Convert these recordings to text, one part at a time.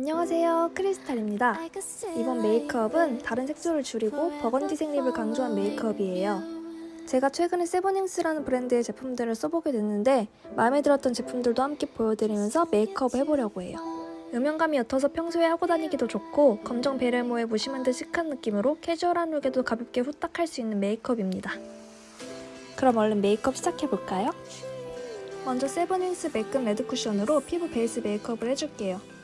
안녕하세요. 크리스탈입니다. 이번 메이크업은 다른 색조를 줄이고 버건디 색 lip을 강조한 메이크업이에요. 제가 최근에 세븐닝스라는 브랜드의 제품들을 써보게 됐는데 마음에 들었던 제품들도 함께 보여드리면서 메이크업을 해보려고 해요. 음영감이 옅어서 평소에 하고 다니기도 좋고 검정 베레모에 무심한 듯 chic한 느낌으로 캐주얼한 look에도 가볍게 후딱 할 수 있는 메이크업입니다. 그럼 얼른 메이크업 시작해볼까요? 먼저 세븐닝스 매끈 레드 쿠션으로 피부 베이스 메이크업을 해줄게요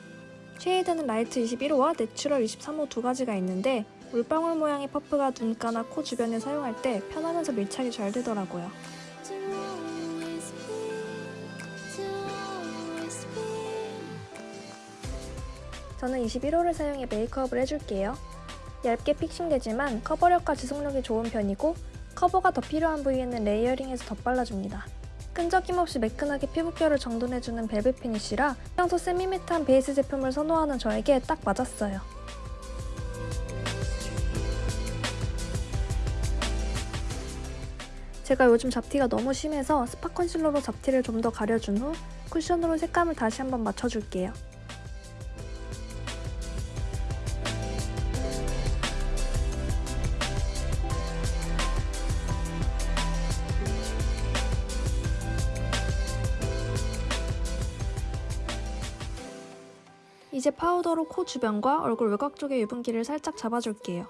shade는 light 21호와 natural 23호 두 가지가 있는데 물방울 모양의 퍼프가 눈가나 코 주변에 사용할 때 편하면서 밀착이 잘 되더라고요. 저는 21호를 사용해 메이크업을 해줄게요. 얇게 fixing되지만 커버력과 지속력이 좋은 편이고 커버가 더 필요한 부위에는 layering해서 덧발라줍니다. 끈적임 없이 매끈하게 피부결을 정돈해주는 velvet finish라 평소 semi-matte한 베이스 제품을 선호하는 저에게 딱 맞았어요. 제가 요즘 잡티가 너무 심해서 spot concealer로 잡티를 좀 더 가려준 후 쿠션으로 색감을 다시 한번 맞춰줄게요. 이제 파우더로 코 주변과 얼굴 외곽 쪽의 유분기를 살짝 잡아줄게요.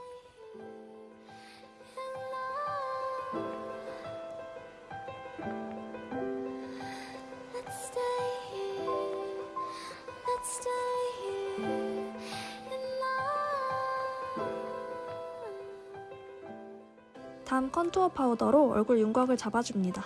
다음 컨투어 파우더로 얼굴 윤곽을 잡아줍니다.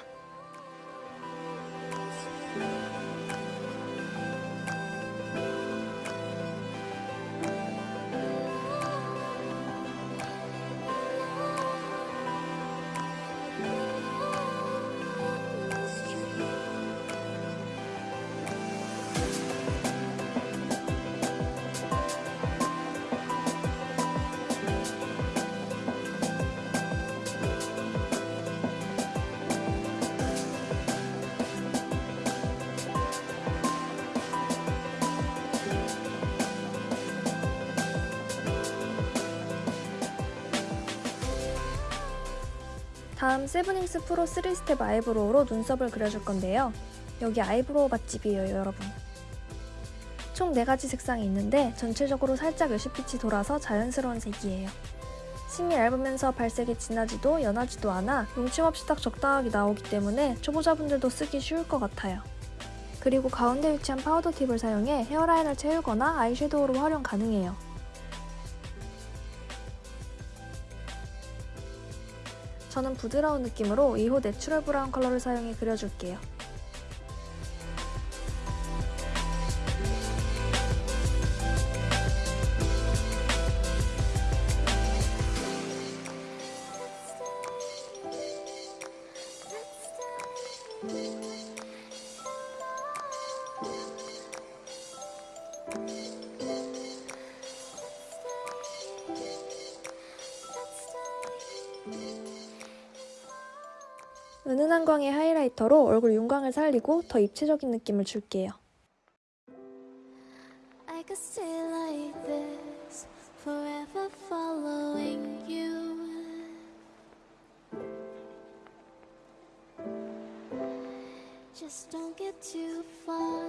다음 세븐닝스 프로 3 step eyebrow로 눈썹을 그려줄 건데요. 여기 eyebrow 맛집이에요, 여러분. 총 4가지 색상이 있는데 전체적으로 살짝 ash빛이 돌아서 자연스러운 색이에요. 심이 얇으면서 발색이 진하지도 연하지도 않아 뭉침 없이 딱 적당하게 나오기 때문에 초보자분들도 쓰기 쉬울 것 같아요. 그리고 가운데 위치한 파우더 tip을 사용해 hairline을 채우거나 아이섀도우로 활용 가능해요. 저는 부드러운 느낌으로 2호 내추럴 브라운 컬러를 사용해 그려줄게요. 은은 한 광의 하이라이터로 얼굴 윤광을 살리고 더 입체적인 느낌을 줄게요. Just don't get too far,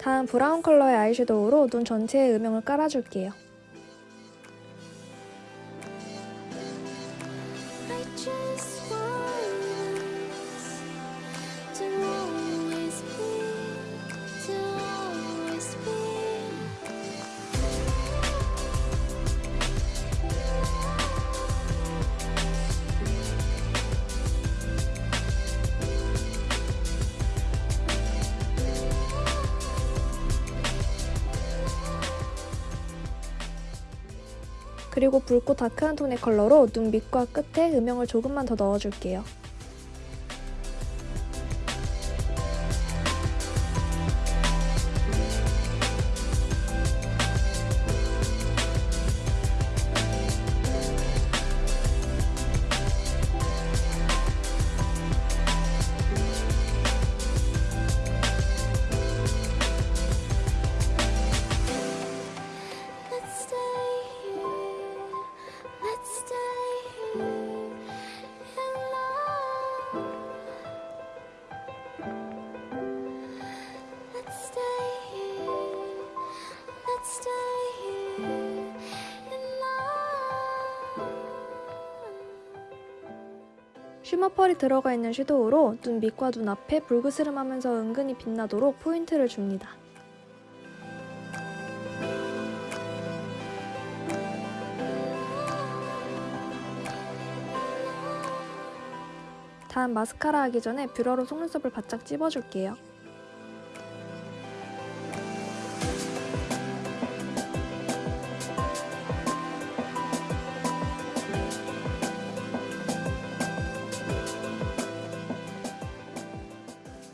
다음 브라운 컬러의 아이섀도우로 눈 전체에 음영을 깔아줄게요. 그리고 붉고 다크한 톤의 컬러로 눈 밑과 끝에 음영을 조금만 더 넣어줄게요. 쉬머펄이 들어가 있는 섀도우로 눈 밑과 눈 앞에 불그스름하면서 은근히 빛나도록 포인트를 줍니다. 다음 마스카라 하기 전에 뷰러로 속눈썹을 바짝 찝어줄게요.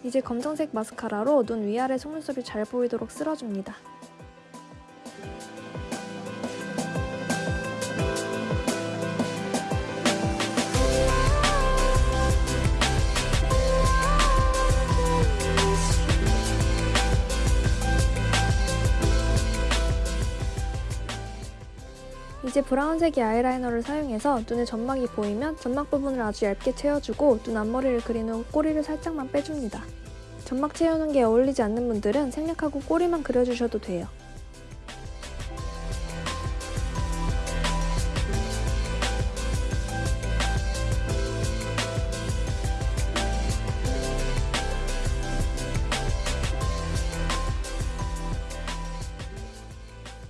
이제 검정색 마스카라로 눈 위아래 속눈썹이 잘 보이도록 쓸어줍니다. 이제 브라운색의 아이라이너를 사용해서 눈에 점막이 보이면 점막 부분을 아주 얇게 채워주고 눈 앞머리를 그린 후 꼬리를 살짝만 빼줍니다. 점막 채우는 게 어울리지 않는 분들은 생략하고 꼬리만 그려주셔도 돼요.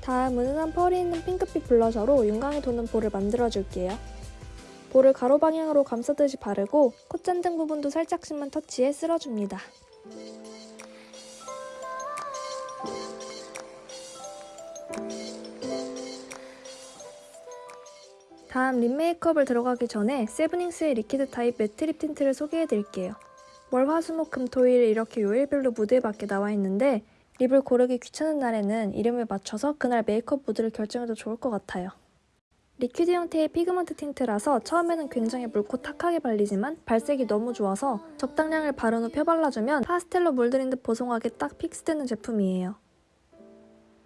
다음 은은한 펄이 있는 핑크빛 블러셔로 윤광이 도는 볼을 만들어줄게요. 볼을 가로 방향으로 감싸듯이 바르고 콧잔등 부분도 살짝씩만 터치해 쓸어줍니다. 다음 lip 메이크업을 들어가기 전에 세븐닝스의 liquid 타입 matte lip tint를 소개해드릴게요. 월, 화, 수, 목, 금, 토일 이렇게 요일별로 무드에 맞게 나와 있는데 lip을 고르기 귀찮은 날에는 이름을 맞춰서 그날 메이크업 무드를 결정해도 좋을 것 같아요. liquid 형태의 pigment tint라서 처음에는 굉장히 묽고 탁하게 발리지만 발색이 너무 좋아서 적당량을 바른 후 펴발라주면 파스텔로 물들인 듯 보송하게 딱 fix되는 제품이에요.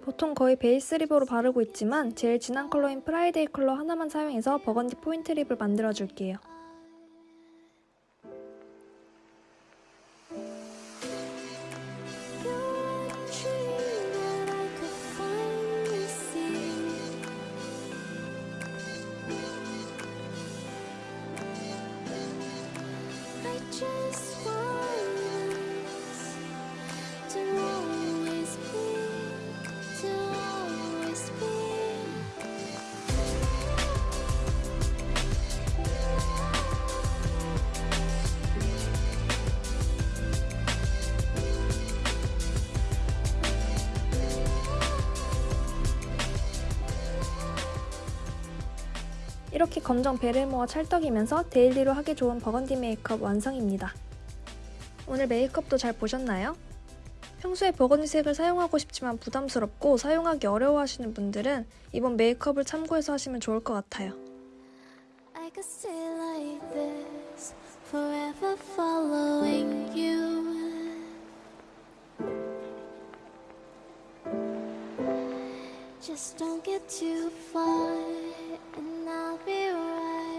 보통 거의 베이스 lip으로 바르고 있지만 제일 진한 컬러인 Friday 컬러 하나만 사용해서 버건디 포인트 lip을 만들어줄게요. 이렇게 검정 베레모와 찰떡이면서 daily로 하기 좋은 버건디 메이크업 완성입니다. 오늘 메이크업도 잘 보셨나요? 평소에 burgundy색을 사용하고 싶지만 부담스럽고 사용하기 어려워하시는 분들은 이번 메이크업을 참고해서 하시면 좋을 것 같아요. I could stay like this, forever following you. Just don't get too far,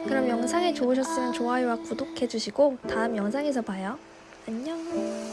그럼 영상이 좋으셨으면 좋아요와 구독해주시고 다음 영상에서 봐요. 안녕!